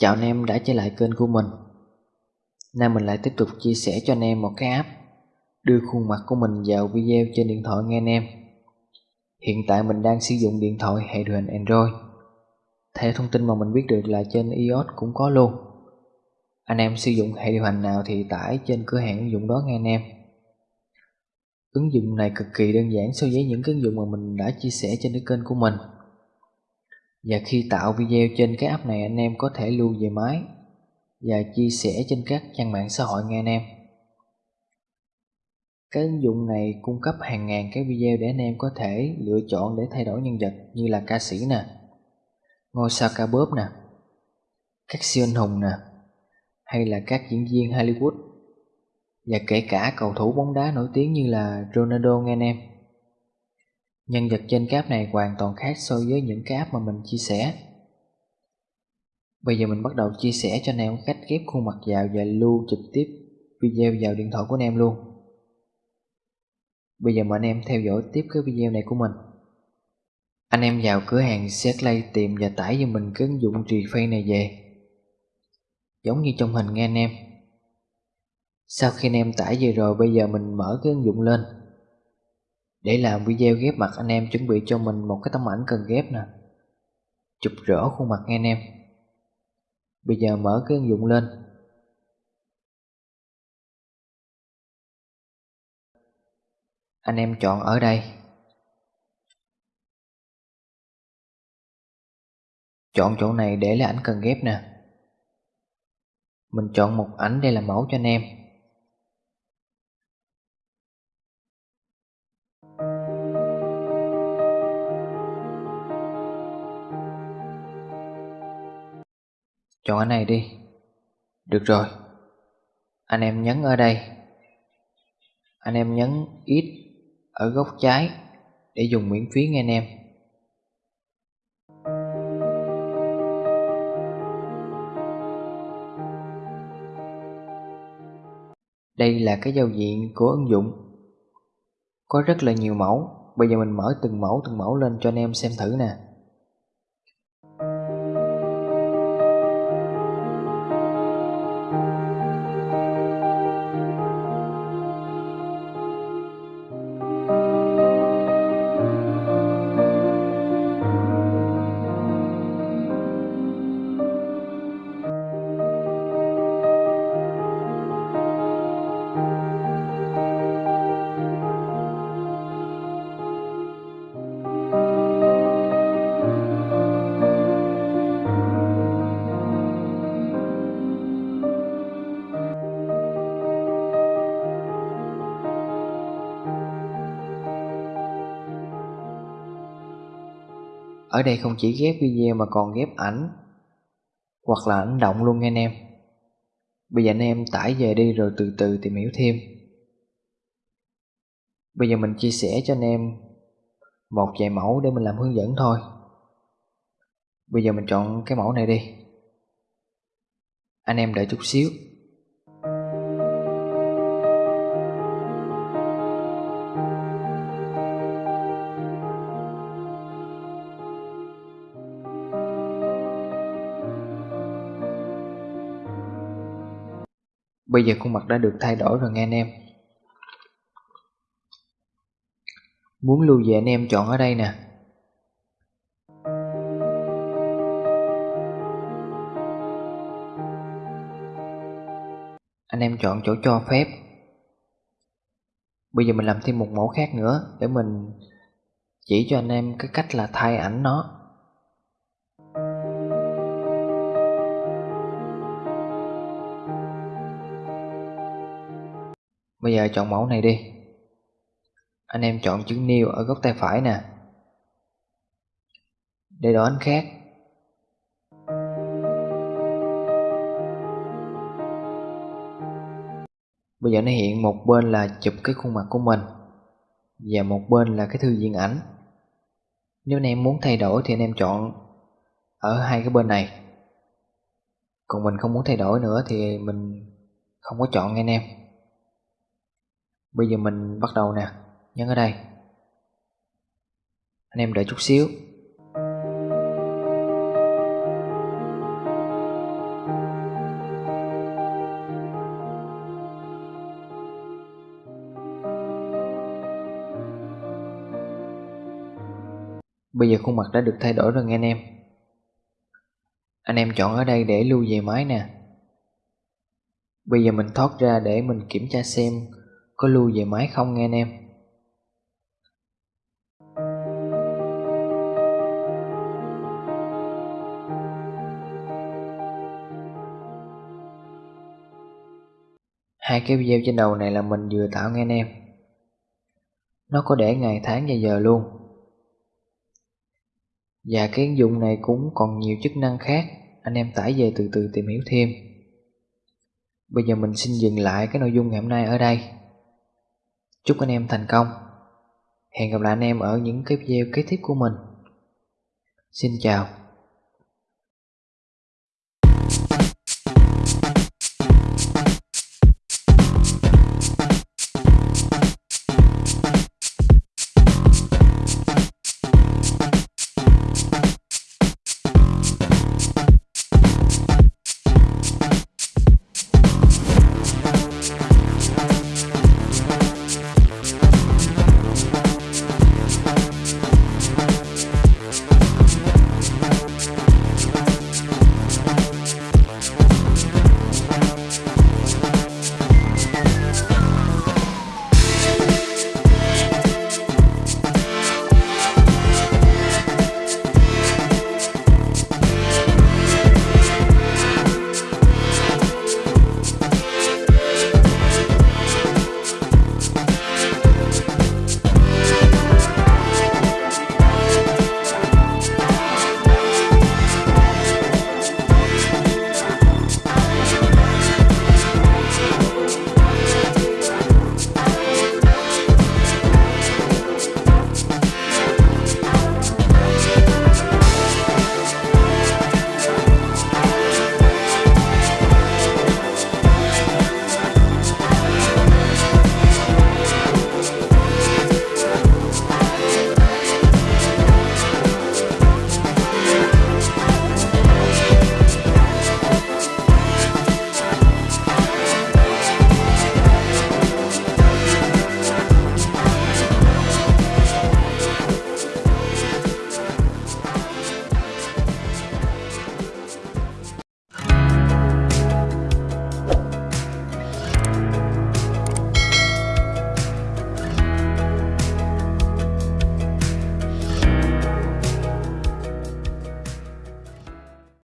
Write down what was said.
Chào anh em đã trở lại kênh của mình. Nay mình lại tiếp tục chia sẻ cho anh em một cái app Đưa khuôn mặt của mình vào video trên điện thoại nghe anh em. Hiện tại mình đang sử dụng điện thoại hệ điều hành Android. Theo thông tin mà mình biết được là trên iOS cũng có luôn. Anh em sử dụng hệ điều hành nào thì tải trên cửa hàng ứng dụng đó nghe anh em. Ứng dụng này cực kỳ đơn giản so với những cái ứng dụng mà mình đã chia sẻ trên cái kênh của mình và khi tạo video trên cái app này anh em có thể lưu về máy và chia sẻ trên các trang mạng xã hội nghe anh em. Cái ứng dụng này cung cấp hàng ngàn cái video để anh em có thể lựa chọn để thay đổi nhân vật như là ca sĩ nè, ngôi sao ca bóp nè, các siêu anh hùng nè, hay là các diễn viên Hollywood và kể cả cầu thủ bóng đá nổi tiếng như là Ronaldo nghe anh em. Nhân vật trên cái app này hoàn toàn khác so với những cái app mà mình chia sẻ. Bây giờ mình bắt đầu chia sẻ cho anh em cách ghép khuôn mặt vào và lưu trực tiếp video vào điện thoại của anh em luôn. Bây giờ mời anh em theo dõi tiếp cái video này của mình. Anh em vào cửa hàng Setlay tìm và tải cho mình cái ứng dụng Reface này về. Giống như trong hình nghe anh em. Sau khi anh em tải về rồi, bây giờ mình mở cái ứng dụng lên để làm video ghép mặt anh em chuẩn bị cho mình một cái tấm ảnh cần ghép nè. Chụp rõ khuôn mặt nghe anh em. Bây giờ mở cái ứng dụng lên. Anh em chọn ở đây. Chọn chỗ này để là ảnh cần ghép nè. Mình chọn một ảnh đây là mẫu cho anh em. Chọn cái này đi. Được rồi. Anh em nhấn ở đây. Anh em nhấn ít ở góc trái Để dùng miễn phí nghe anh em. Đây là cái giao diện của ứng dụng. Có rất là nhiều mẫu. Bây giờ mình mở từng mẫu từng mẫu lên cho anh em xem thử nè. Ở đây không chỉ ghép video mà còn ghép ảnh, Hoặc là ảnh động luôn nha anh em. Bây giờ anh em tải về đi rồi từ từ tìm hiểu thêm. Bây giờ mình chia sẻ cho anh em Một vài mẫu để mình làm hướng dẫn thôi. Bây giờ mình chọn cái mẫu này đi. Anh em đợi chút xíu. Bây giờ khuôn mặt đã được thay đổi rồi nghe anh em. Muốn lưu về anh em chọn ở đây nè. Anh em chọn chỗ cho phép. Bây giờ mình làm thêm một mẫu khác nữa Để mình chỉ cho anh em cái cách là thay ảnh nó. Bây giờ chọn mẫu này đi. Anh em chọn chữ new ở góc tay phải nè. Để đổi ảnh khác. Bây giờ nó hiện một bên là chụp cái khuôn mặt của mình Và một bên là cái thư diện ảnh. Nếu anh em muốn thay đổi thì anh em chọn ở hai cái bên này. Còn mình không muốn thay đổi nữa thì mình không có chọn anh em. Bây giờ mình bắt đầu nè, nhấn ở đây. Anh em đợi chút xíu. Bây giờ khuôn mặt đã được thay đổi rồi nghe anh em Anh em chọn ở đây để lưu về máy nè Bây giờ mình thoát ra để mình kiểm tra xem có lưu về máy không nghe anh em? Hai cái video trên đầu này là mình vừa tạo nghe anh em. Nó có để ngày tháng và giờ luôn. Và cái ứng dụng này cũng còn nhiều chức năng khác. Anh em tải về từ từ tìm hiểu thêm. Bây giờ mình xin dừng lại cái nội dung ngày hôm nay ở đây. Chúc anh em thành công. Hẹn gặp lại anh em ở những cái video kế tiếp của mình. Xin chào.